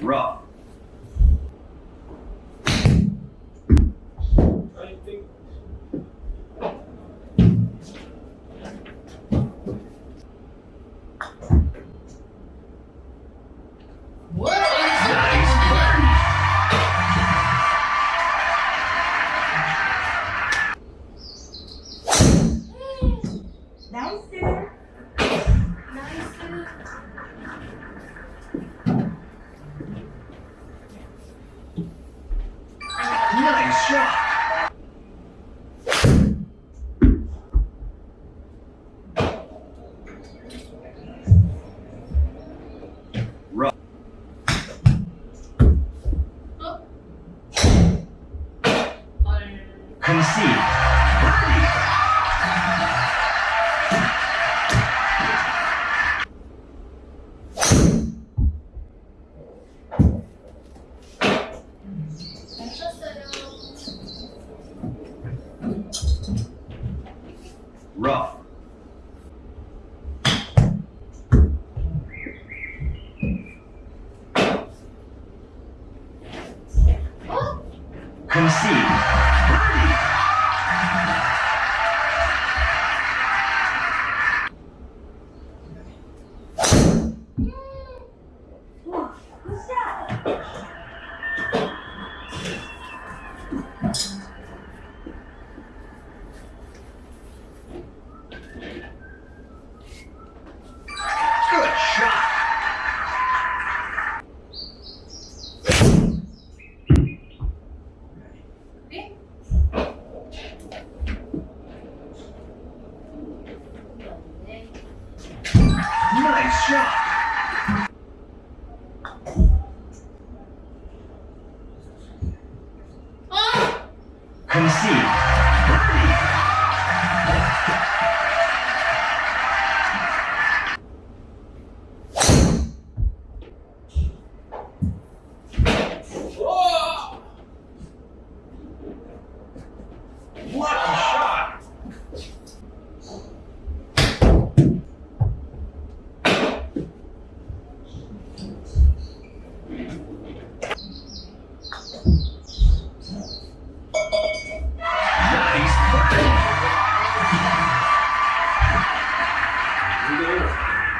rough shot. Rough. 어? Concede. 우 shot. 아! Concede.